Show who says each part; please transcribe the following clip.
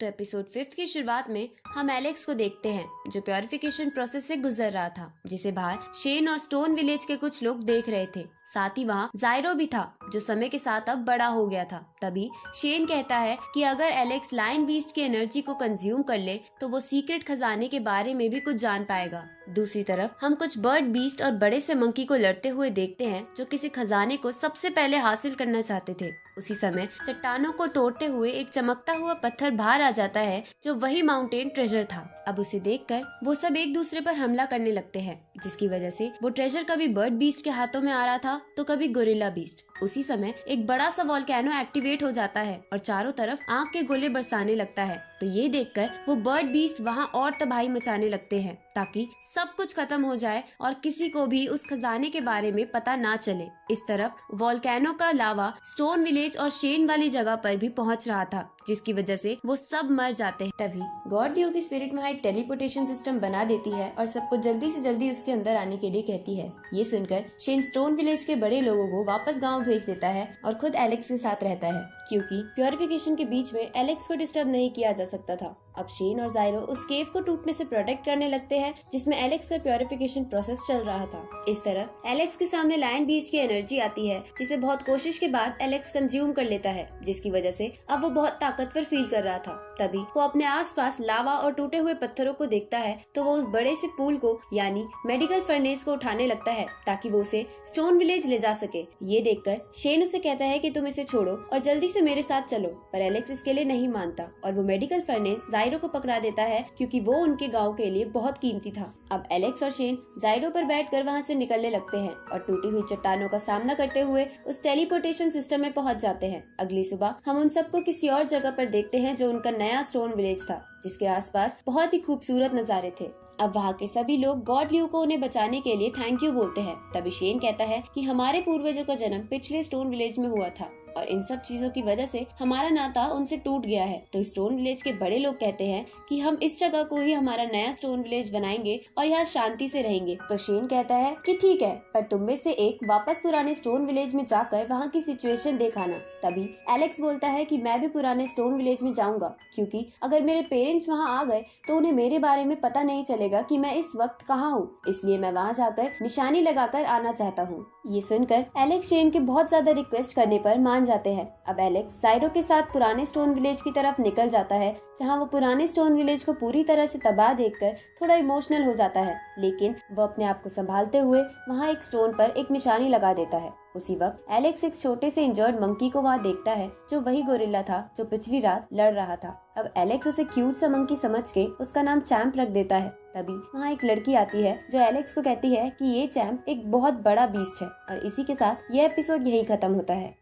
Speaker 1: तो episode fifth की शुरुआत में हम एलेक्स को देखते हैं, जो प्योरिफिकेशन प्रोसेस से गुजर रहा था, जिसे बाहर शेन और स्टोन विलेज के कुछ लोग देख रहे थे। साथ ही वहाँ जायरो भी था, जो समय के साथ अब बड़ा हो गया था। तभी शेन कहता है कि अगर एलेक्स लाइन बीस्ट की एनर्जी को कंज्यूम कर ले तो वो सीक्रेट खजाने के बारे में भी कुछ जान पाएगा। दूसरी तरफ़, हम कुछ बर्ड बीस्ट और बड़े से मंकी को लड़ते हुए देखते हैं, जो किसी खजाने को सबसे पहले हासिल करना चाहते थे। उसी समय, चट्टानों को तोड़ते हुए एक चमकता हुआ पत्थर बाहर आ जाता है, जो वही माउंटेन ट्रेजर था। अब उसे देखकर, वो सब एक दूसरे पर हमला करने लगते हैं। जिसकी वजह से वो ट्रेजर कभी बर्ड बीस्ट के हाथों में आ रहा था तो कभी गोरिल्ला बीस्ट उसी समय एक बड़ा सा वॉल्केनो एक्टिवेट हो जाता है और चारों तरफ़ आग के गोले बरसाने लगता है। तो ये देखकर वो बर्ड बीस्ट वहाँ और तबाही मचाने लगते हैं, ताकि सब कुछ खत्म हो जाए और किसी को भी उस खजाने के बारे में पता ना चले। इस तरफ़ वॉल्केनो का लावा स्टोन विलेज और शेन वाली जगह पर भी पहुँच रहा था, जिसकी वजह से वो सब मर जाते हैं। तभी गॉड ड्यू की स्पिरिट वहाँ एक टेलीपोर्टेशन सिस्टम बना देती है और सबको जल्दी से जल्दी उसके अंदर आने के लिए कहती है। ये सुनकर शेन स्टोन विलेज के बड़े लोगों को वापस गाँव भेज देता है और खुद एलेक्स के साथ रहता है, क्योंकि प्योरिफिकेशन के बीच में एलेक्स को डिस्टर्ब नहीं किया जा सकता था। अब शेन और जायरो उस केव को टूटने से प्रोटेक्ट करने लगते हैं, जिसमें एलेक्स का प्योरिफिकेशन प्रोसेस चल रहा था। इस तरफ़ एलेक्स के सामने लायन बीच की एनर्जी आती है, जिसे बहुत कोशिश के बाद एलेक्स कंज्यूम कर लेता है, जिसकी वजह से अब वो बहुत ताकतवर फील कर रहा था। तभी वो अपने आसपास लावा और टूटे हुए पत्थरों को देखता है तो वो उस बड़े से पुल को, यानी मेडिकल फर्नेस को उठाने लगता है, ताकि वो उसे स्टोन विलेज ले जा सके। ये देखकर शेन उसे कहता है कि तुम इसे छोड़ो और जल्दी से मेरे साथ चलो, पर एलेक्स इसके लिए नहीं मानता, और वो मेडिकल फर्नेस जायरो को पकड़ा देता है क्योंकि वो उनके गाँव के लिए बहुत कीमती था। अब एलेक्स और शेन जायरो पर बैठ कर वहाँ से निकलने लगते हैं और टूटी हुई चट्टानों का सामना करते हुए उस टेलीपोर्टेशन सिस्टम में पहुँच जाते हैं। अगली सुबह हम उन सबको किसी और जगह पर देखते हैं जो उनका नया स्टोन विलेज था, जिसके आसपास बहुत ही खूबसूरत नज़ारे थे। अब वहाँ के सभी लोग गॉड ल्यू को उन्हें बचाने के लिए थैंक यू बोलते हैं, तभी शेन कहता है कि हमारे पूर्वजों का जन्म पिछले स्टोन विलेज में हुआ था। और इन सब चीज़ों की वजह से हमारा नाता उनसे टूट गया है। तो स्टोन विलेज के बड़े लोग कहते हैं कि हम इस जगह को ही हमारा नया स्टोन विलेज बनाएँगे और यहाँ शांति से रहेंगे। तो शेन कहता है कि ठीक है, पर तुम में से एक वापस पुराने स्टोन विलेज में जाकर वहाँ की सिचुएशन देखाना तभी एलेक्स बोलता है कि मैं भी पुराने स्टोन विलेज में जाऊँगा, क्योंकि अगर मेरे पेरेंट्स वहाँ आ गए तो उन्हें मेरे बारे में पता नहीं चलेगा कि मैं इस वक्त कहाँ हूँ। इसलिए मैं वहाँ जाकर निशानी लगाकर आना चाहता हूँ। ये सुनकर एलेक्स शेन के बहुत ज़्यादा रिक्वेस्ट करने पर मान जाते हैं। अब एलेक्स साइरो के साथ पुराने स्टोन विलेज की तरफ़ निकल जाता है, जहाँ वो पुराने स्टोन विलेज को पूरी तरह से तबाह देखकर थोड़ा इमोशनल हो जाता है, लेकिन वो अपने आप को संभालते हुए वहाँ एक स्टोन पर एक निशानी लगा देता है। उसी वक्त एलेक्स एक छोटे से इंजर्ड मंकी को वहाँ देखता है, जो वही गोरिल्ला था, जो पिछली रात लड़ रहा था। अब एलेक्स उसे क्यूट सा मंकी समझ के उसका नाम चैम्प रख देता है। तभी वहाँ एक लड़की आती है, जो एलेक्स को कहती है कि ये चैम्प एक बहुत बड़ा बीस्ट है, और इसी के साथ ये एपिसोड यही खत्म होता है।